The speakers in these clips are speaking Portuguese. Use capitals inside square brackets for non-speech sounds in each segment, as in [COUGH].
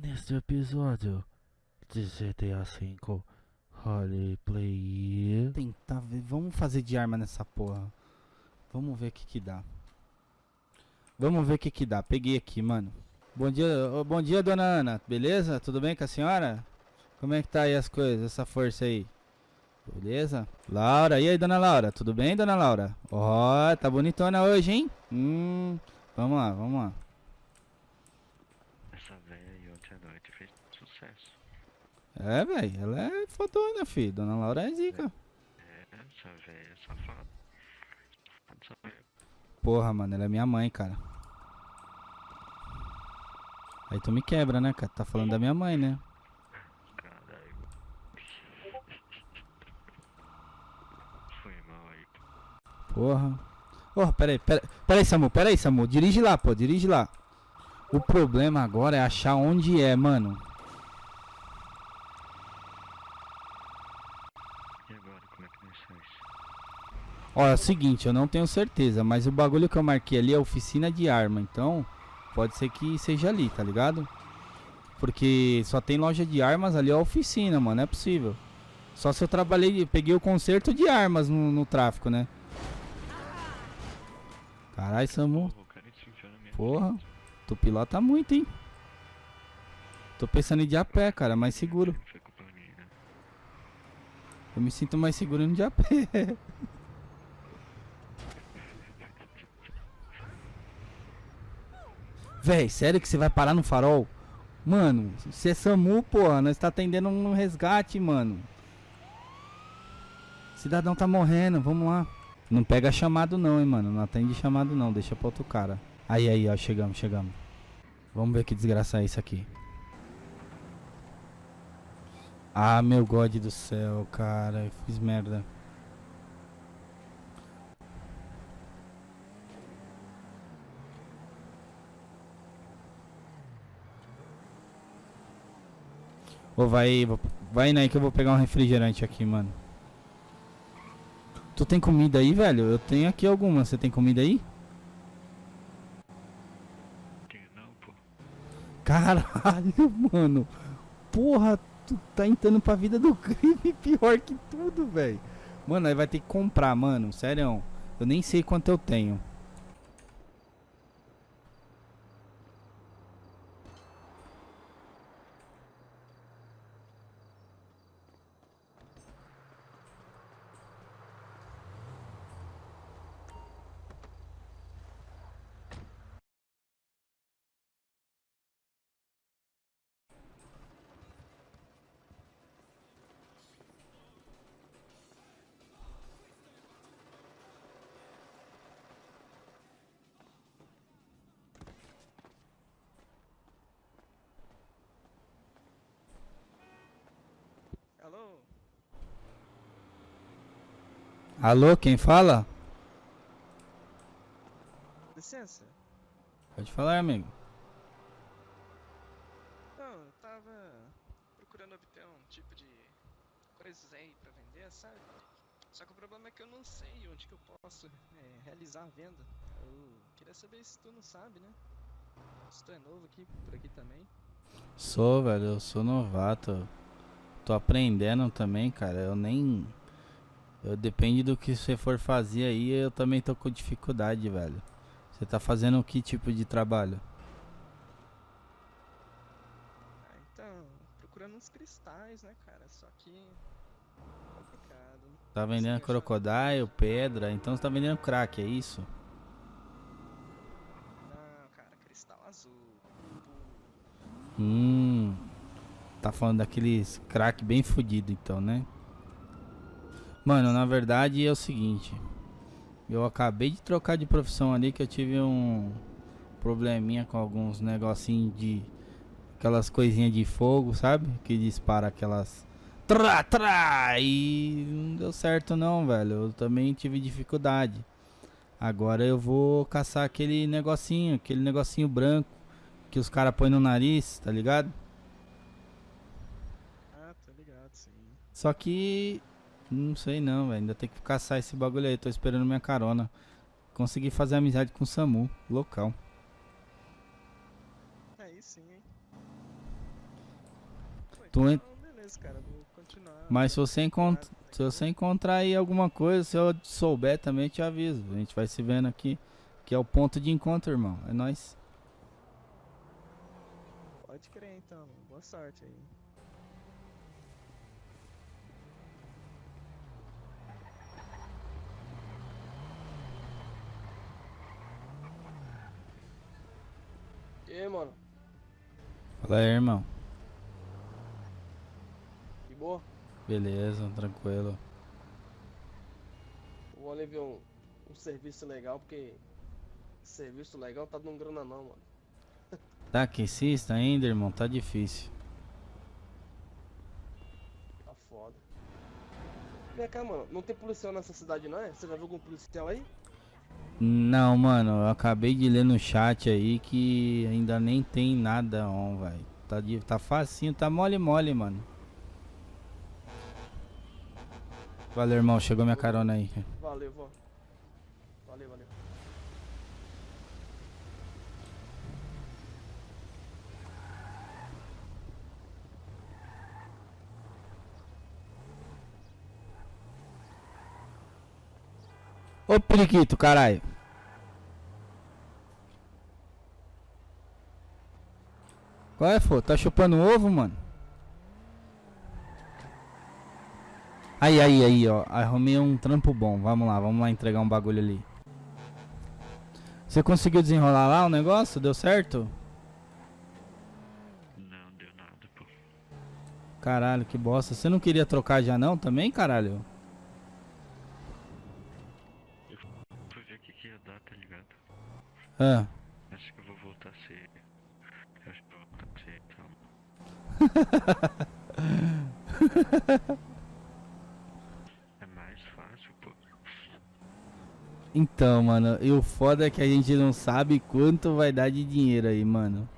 Neste episódio de GTA V Roleplay. Tentar ver. Vamos fazer de arma nessa porra. Vamos ver o que que dá. Vamos ver o que que dá. Peguei aqui, mano. Bom dia, bom dia, dona Ana. Beleza? Tudo bem com a senhora? Como é que tá aí as coisas, essa força aí? Beleza? Laura, e aí, dona Laura? Tudo bem, dona Laura? Ó, tá bonitona hoje, hein? Hum, vamos lá, vamos lá. É, velho, ela é fodona, filho. Dona Laura é zica. É, essa velha é safada. Porra, mano, ela é minha mãe, cara. Aí tu me quebra, né, cara? Tá falando da minha mãe, né? Caralho. Foi mal aí. Porra. Oh, peraí, peraí, peraí, Samu, peraí, Samu. Dirige lá, pô, dirige lá. O problema agora é achar onde é, mano. E agora, como é que nós faz? Ó, é o seguinte, eu não tenho certeza, mas o bagulho que eu marquei ali é oficina de arma, então pode ser que seja ali, tá ligado? Porque só tem loja de armas ali, é a oficina, mano, não é possível. Só se eu trabalhei, peguei o conserto de armas no, no tráfico, né? Caralho, Samu, Porra, Porra. frente. tu pilota muito, hein? Tô pensando em ir de a pé, cara, mais seguro. Né? Eu me sinto mais seguro indo de a pé. [LAUGHS] Véi, sério que você vai parar no farol? Mano, você é SAMU, porra, nós tá atendendo um resgate, mano. Cidadão tá morrendo, vamos lá. Não pega chamado não, hein, mano. Não atende chamado não, deixa pra outro cara. Aí, aí, ó, chegamos, chegamos. Vamos ver que desgraça é isso aqui. Ah, meu God do céu, cara, eu fiz merda. Ô, vai, vai indo aí que eu vou pegar um refrigerante aqui, mano. Tu tem comida aí, velho? Eu tenho aqui alguma. Você tem comida aí? Não, pô. Caralho, [LAUGHS] mano. Porra, tu tá entrando pra vida do crime pior que tudo, velho. Mano, aí vai ter que comprar, mano. Sério. Eu nem sei quanto eu tenho. Alô, quem fala? Licença? Pode falar, amigo. Não, eu tava procurando obter um tipo de coisas aí pra vender, sabe? Só que o problema é que eu não sei onde que eu posso é, realizar a venda. Eu queria saber se tu não sabe, né? Se tu é novo aqui, por aqui também. Sou, velho. Eu sou novato. Tô aprendendo também, cara. Eu nem. Eu depende do que você for fazer aí. Eu também tô com dificuldade, velho. Você tá fazendo que tipo de trabalho? Ah, então, procurando uns cristais, né, cara? Só que. complicado. Tá vendendo crocodile, pedra, então você tá vendendo crack, é isso? Não, cara, cristal azul. Hum. Tá falando daqueles crack bem fudido então, né? Mano, na verdade é o seguinte. Eu acabei de trocar de profissão ali que eu tive um probleminha com alguns negocinhos de aquelas coisinhas de fogo, sabe? Que dispara aquelas trá, trá, e não deu certo não, velho. Eu também tive dificuldade. Agora eu vou caçar aquele negocinho, aquele negocinho branco que os caras põem no nariz, tá ligado? Ah, tô ligado, sim. Só que não sei não, velho. Ainda tem que caçar esse bagulho aí. Tô esperando minha carona. Consegui fazer amizade com o Samu, local. Aí sim, hein? Tu en- Então, beleza, cara, vou continuar. Mas se você, encont... Se você encontrar aí alguma coisa, se eu souber também, eu te aviso. A gente vai se vendo aqui. Que é o ponto de encontro, irmão. É nóis. Pode crer então, mano. boa sorte aí. E aí, mano? Fala aí, irmão. De boa? Beleza, tranquilo. Vou ali ver um, um serviço legal, porque serviço legal tá dando grana não, mano. [LAUGHS] Tá aquecista ainda, irmão? Tá difícil. Tá foda. Vem cá, mano, não tem policial nessa cidade não é? Você já viu algum policial aí? Não, mano, eu acabei de ler no chat aí que ainda nem tem nada on, velho. Tá, tá facinho, tá mole mole, mano. Valeu, irmão, chegou minha carona aí. Valeu, vó. Valeu, valeu. Ô periquito, caralho. Qual é, pô? Tá chupando ovo, mano? Aí, aí, aí, ó. Arrumei um trampo bom. Vamos lá, vamos lá entregar um bagulho ali. Você conseguiu desenrolar lá o negócio? Deu certo? Não deu nada, pô. Caralho, que bosta. Você não queria trocar já não também, caralho? Fui ver o que, que ia dar, tá ligado? Ah. Acho que eu vou voltar a ser. Acho que eu vou voltar a ser, então. [LAUGHS] é mais fácil, pô. Então, mano, e o foda é que a gente não sabe quanto vai dar de dinheiro aí, mano.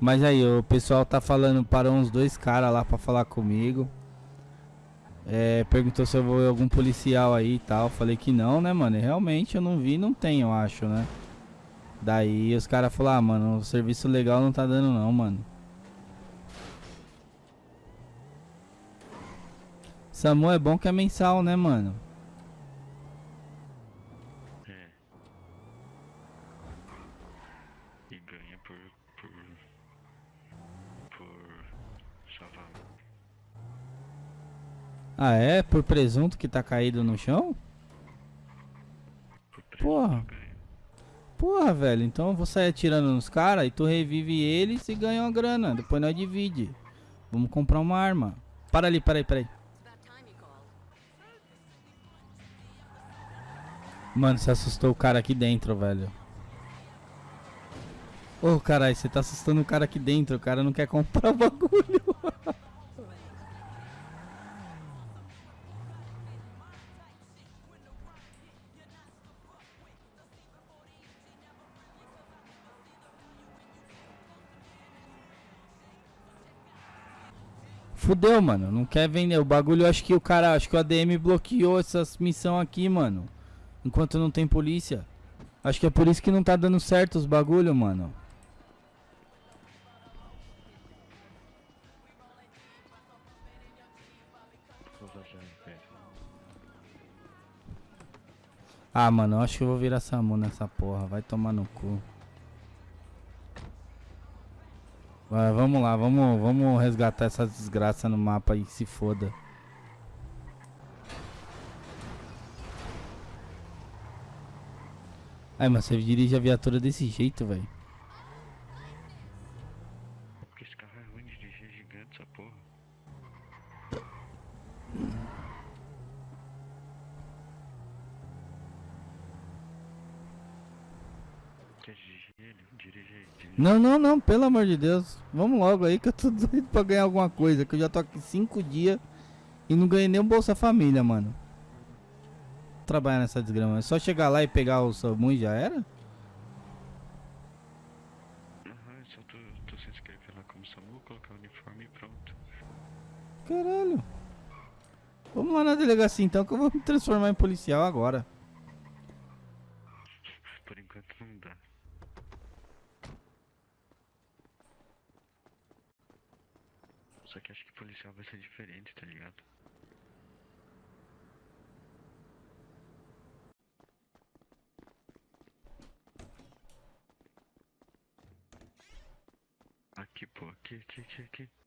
Mas aí, o pessoal tá falando, parou uns dois caras lá pra falar comigo. É, perguntou se eu vou algum policial aí e tal. Falei que não, né, mano? E realmente eu não vi, não tem, eu acho, né? Daí os caras falaram, ah, mano, o serviço legal não tá dando não, mano. Samu é bom que é mensal, né, mano? É. E ganha por. por. por. salvar. Ah, é? Por presunto que tá caído no chão? Porra. ganha. Porra, velho, então eu vou sair atirando nos caras e tu revive eles e ganha uma grana. Depois nós divide. Vamos comprar uma arma. Para ali, para aí, para aí. Mano, você assustou o cara aqui dentro, velho. Ô, caralho, você tá assustando o cara aqui dentro. O cara não quer comprar o bagulho. [LAUGHS] Fudeu, mano. Não quer vender. O bagulho, acho que o cara, acho que o ADM bloqueou essas missão aqui, mano. Enquanto não tem polícia. Acho que é por isso que não tá dando certo os bagulho, mano. Ah, mano, acho que eu vou virar Samu nessa porra. Vai tomar no cu. Vamos lá, vamos, vamos resgatar essa desgraça no mapa aí, se foda. Ai, mas você dirige a viatura desse jeito, velho. Porque esse carro é ruim de dirigir, é gigante essa porra. Quer dirigir ele? Dirige aí, dirige. Não, não, não, pelo amor de Deus. Vamos logo aí que eu tô [LAUGHS] doido pra ganhar alguma coisa. Que eu já tô aqui cinco dias e não ganhei nem o Bolsa Família, mano. Trabalhar nessa desgrama. É só chegar lá e pegar o SAMU e já era? Aham, só tu, tu se inscrever lá como SAMU, colocar o uniforme e pronto. Caralho. Vamos lá na delegacia então que eu vou me transformar em policial agora. Por enquanto não dá. Só que acho que policial vai ser diferente, tá ligado? Aqui, pô, aqui, aqui, aqui, aqui.